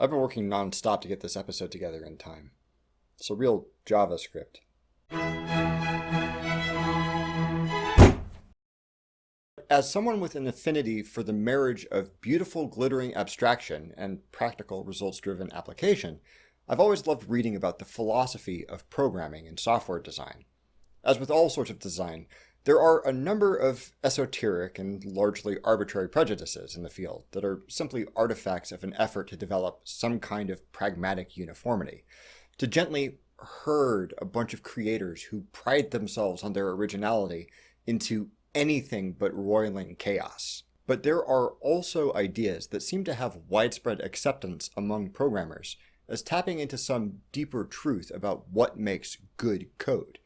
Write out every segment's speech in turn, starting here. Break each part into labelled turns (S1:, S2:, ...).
S1: I've been working non-stop to get this episode together in time. It's a real JavaScript. As someone with an affinity for the marriage of beautiful glittering abstraction and practical results-driven application, I've always loved reading about the philosophy of programming and software design. As with all sorts of design, there are a number of esoteric and largely arbitrary prejudices in the field that are simply artifacts of an effort to develop some kind of pragmatic uniformity, to gently herd a bunch of creators who pride themselves on their originality into anything but roiling chaos. But there are also ideas that seem to have widespread acceptance among programmers as tapping into some deeper truth about what makes good code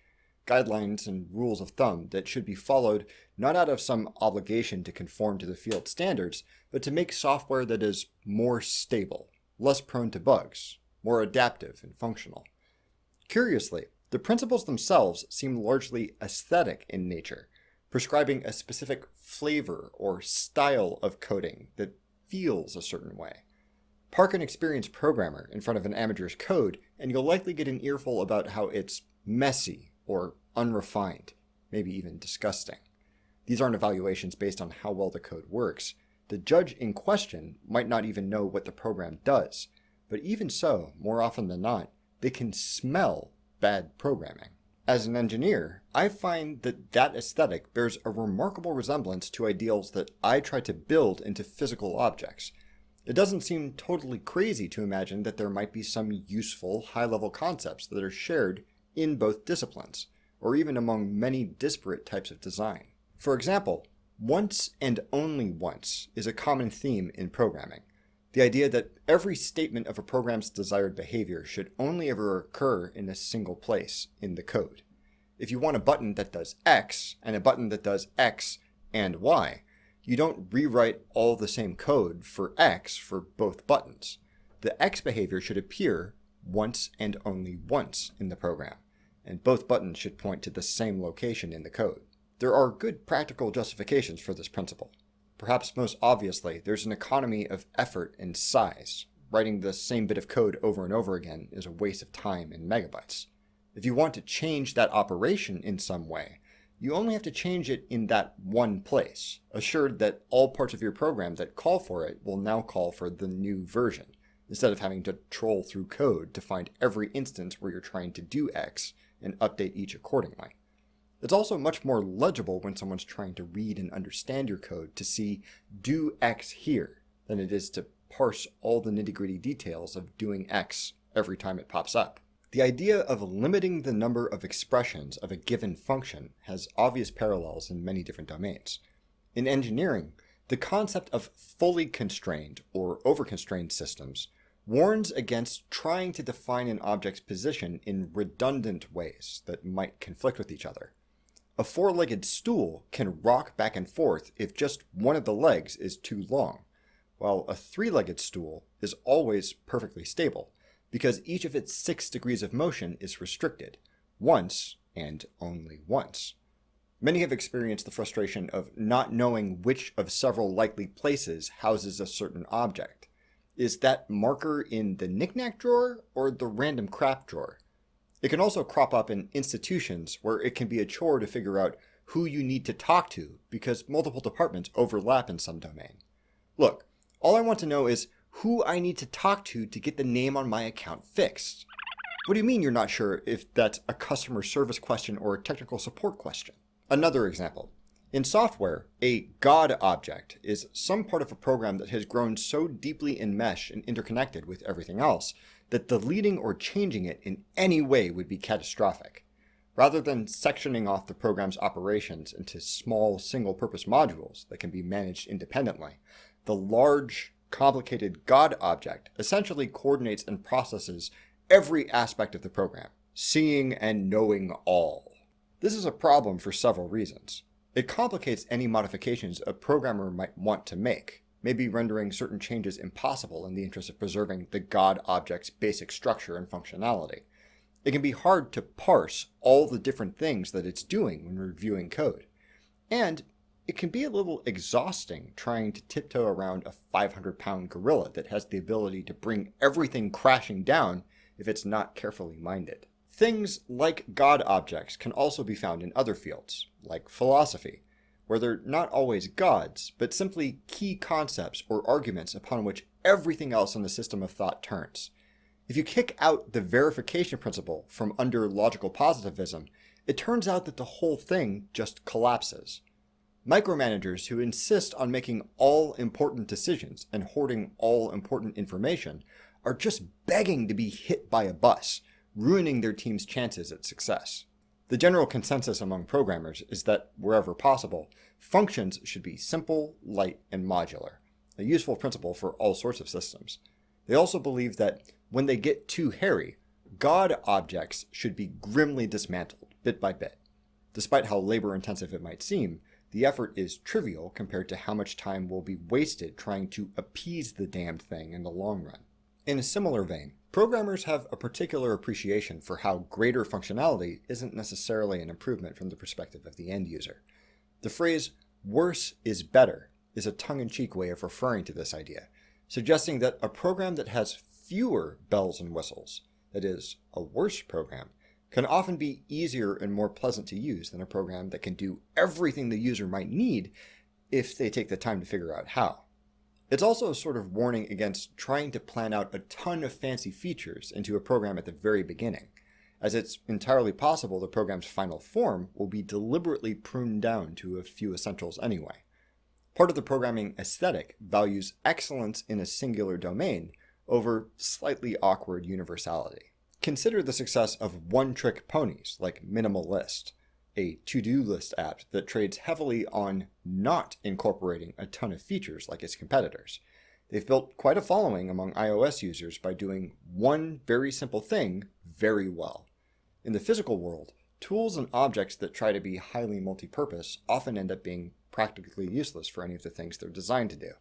S1: guidelines and rules of thumb that should be followed not out of some obligation to conform to the field standards, but to make software that is more stable, less prone to bugs, more adaptive and functional. Curiously, the principles themselves seem largely aesthetic in nature, prescribing a specific flavor or style of coding that feels a certain way. Park an experienced programmer in front of an amateur's code, and you'll likely get an earful about how it's messy or unrefined, maybe even disgusting. These aren't evaluations based on how well the code works. The judge in question might not even know what the program does, but even so, more often than not, they can smell bad programming. As an engineer, I find that that aesthetic bears a remarkable resemblance to ideals that I try to build into physical objects. It doesn't seem totally crazy to imagine that there might be some useful high-level concepts that are shared in both disciplines, or even among many disparate types of design. For example, once and only once is a common theme in programming. The idea that every statement of a program's desired behavior should only ever occur in a single place in the code. If you want a button that does X and a button that does X and Y, you don't rewrite all the same code for X for both buttons. The X behavior should appear once and only once in the program, and both buttons should point to the same location in the code. There are good practical justifications for this principle. Perhaps most obviously, there's an economy of effort and size. Writing the same bit of code over and over again is a waste of time in megabytes. If you want to change that operation in some way, you only have to change it in that one place, assured that all parts of your program that call for it will now call for the new version instead of having to troll through code to find every instance where you're trying to do X and update each accordingly. It's also much more legible when someone's trying to read and understand your code to see do X here than it is to parse all the nitty-gritty details of doing X every time it pops up. The idea of limiting the number of expressions of a given function has obvious parallels in many different domains. In engineering, the concept of fully constrained or over-constrained systems warns against trying to define an object's position in redundant ways that might conflict with each other. A four-legged stool can rock back and forth if just one of the legs is too long, while a three-legged stool is always perfectly stable because each of its six degrees of motion is restricted, once and only once. Many have experienced the frustration of not knowing which of several likely places houses a certain object, is that marker in the knickknack drawer or the random crap drawer? It can also crop up in institutions where it can be a chore to figure out who you need to talk to because multiple departments overlap in some domain. Look, all I want to know is who I need to talk to to get the name on my account fixed. What do you mean you're not sure if that's a customer service question or a technical support question? Another example. In software, a God object is some part of a program that has grown so deeply enmeshed and interconnected with everything else that deleting or changing it in any way would be catastrophic. Rather than sectioning off the program's operations into small single-purpose modules that can be managed independently, the large, complicated God object essentially coordinates and processes every aspect of the program, seeing and knowing all. This is a problem for several reasons. It complicates any modifications a programmer might want to make, maybe rendering certain changes impossible in the interest of preserving the God object's basic structure and functionality. It can be hard to parse all the different things that it's doing when reviewing code. And it can be a little exhausting trying to tiptoe around a 500 pound gorilla that has the ability to bring everything crashing down if it's not carefully minded. Things like God objects can also be found in other fields, like philosophy, where they're not always gods, but simply key concepts or arguments upon which everything else in the system of thought turns. If you kick out the verification principle from under logical positivism, it turns out that the whole thing just collapses. Micromanagers who insist on making all important decisions and hoarding all important information are just begging to be hit by a bus, ruining their team's chances at success. The general consensus among programmers is that, wherever possible, functions should be simple, light, and modular, a useful principle for all sorts of systems. They also believe that when they get too hairy, God objects should be grimly dismantled, bit by bit. Despite how labor-intensive it might seem, the effort is trivial compared to how much time will be wasted trying to appease the damned thing in the long run. In a similar vein, programmers have a particular appreciation for how greater functionality isn't necessarily an improvement from the perspective of the end user. The phrase, worse is better, is a tongue-in-cheek way of referring to this idea, suggesting that a program that has fewer bells and whistles, that is, a worse program, can often be easier and more pleasant to use than a program that can do everything the user might need if they take the time to figure out how. It's also a sort of warning against trying to plan out a ton of fancy features into a program at the very beginning, as it's entirely possible the program's final form will be deliberately pruned down to a few essentials anyway. Part of the programming aesthetic values excellence in a singular domain over slightly awkward universality. Consider the success of one-trick ponies like Minimalist, a to-do list app that trades heavily on not incorporating a ton of features like its competitors. They've built quite a following among iOS users by doing one very simple thing very well. In the physical world, tools and objects that try to be highly multi-purpose often end up being practically useless for any of the things they're designed to do.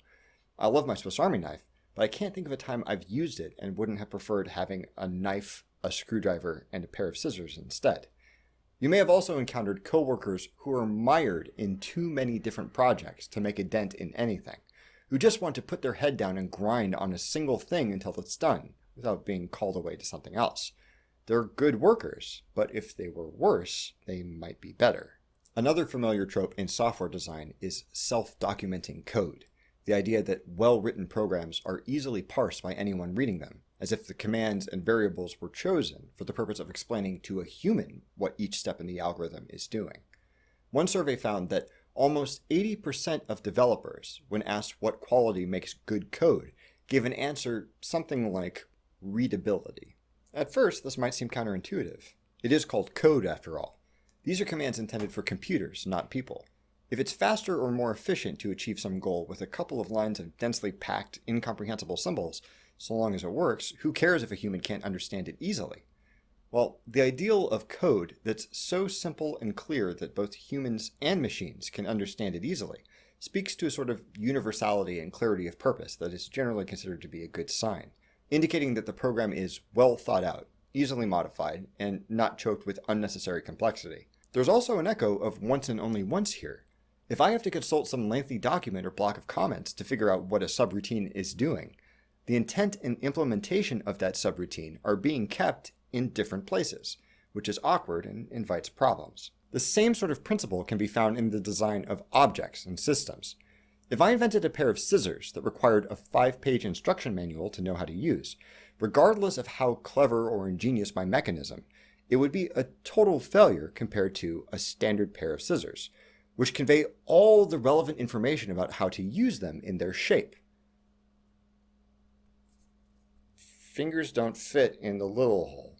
S1: I love my Swiss Army knife, but I can't think of a time I've used it and wouldn't have preferred having a knife a screwdriver, and a pair of scissors instead. You may have also encountered coworkers who are mired in too many different projects to make a dent in anything, who just want to put their head down and grind on a single thing until it's done, without being called away to something else. They're good workers, but if they were worse, they might be better. Another familiar trope in software design is self-documenting code, the idea that well-written programs are easily parsed by anyone reading them, as if the commands and variables were chosen for the purpose of explaining to a human what each step in the algorithm is doing. One survey found that almost 80% of developers, when asked what quality makes good code, gave an answer something like readability. At first, this might seem counterintuitive. It is called code after all. These are commands intended for computers, not people. If it's faster or more efficient to achieve some goal with a couple of lines of densely packed, incomprehensible symbols, so long as it works, who cares if a human can't understand it easily? Well, the ideal of code that's so simple and clear that both humans and machines can understand it easily speaks to a sort of universality and clarity of purpose that is generally considered to be a good sign, indicating that the program is well thought out, easily modified, and not choked with unnecessary complexity. There's also an echo of once and only once here. If I have to consult some lengthy document or block of comments to figure out what a subroutine is doing, the intent and implementation of that subroutine are being kept in different places, which is awkward and invites problems. The same sort of principle can be found in the design of objects and systems. If I invented a pair of scissors that required a five-page instruction manual to know how to use, regardless of how clever or ingenious my mechanism, it would be a total failure compared to a standard pair of scissors, which convey all the relevant information about how to use them in their shape. Fingers don't fit in the little hole.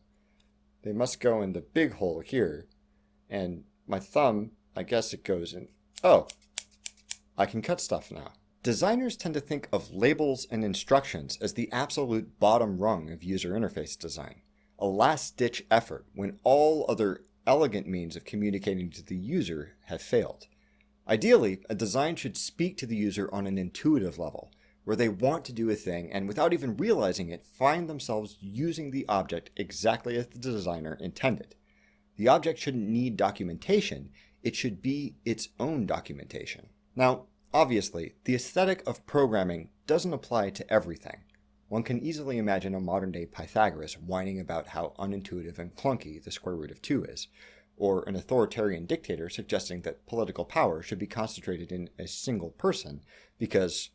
S1: They must go in the big hole here. And my thumb, I guess it goes in. Oh, I can cut stuff now. Designers tend to think of labels and instructions as the absolute bottom rung of user interface design, a last-ditch effort when all other elegant means of communicating to the user have failed. Ideally, a design should speak to the user on an intuitive level, where they want to do a thing and without even realizing it, find themselves using the object exactly as the designer intended. The object shouldn't need documentation, it should be its own documentation. Now, obviously, the aesthetic of programming doesn't apply to everything. One can easily imagine a modern-day Pythagoras whining about how unintuitive and clunky the square root of 2 is, or an authoritarian dictator suggesting that political power should be concentrated in a single person because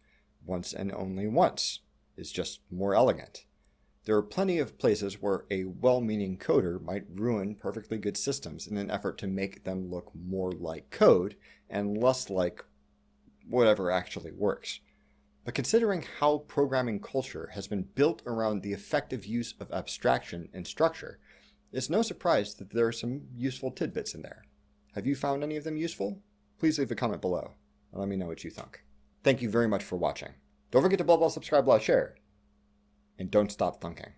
S1: once and only once is just more elegant. There are plenty of places where a well-meaning coder might ruin perfectly good systems in an effort to make them look more like code and less like whatever actually works. But considering how programming culture has been built around the effective use of abstraction and structure, it's no surprise that there are some useful tidbits in there. Have you found any of them useful? Please leave a comment below and let me know what you think. Thank you very much for watching. Don't forget to blah blah subscribe, blah, share and don't stop thunking.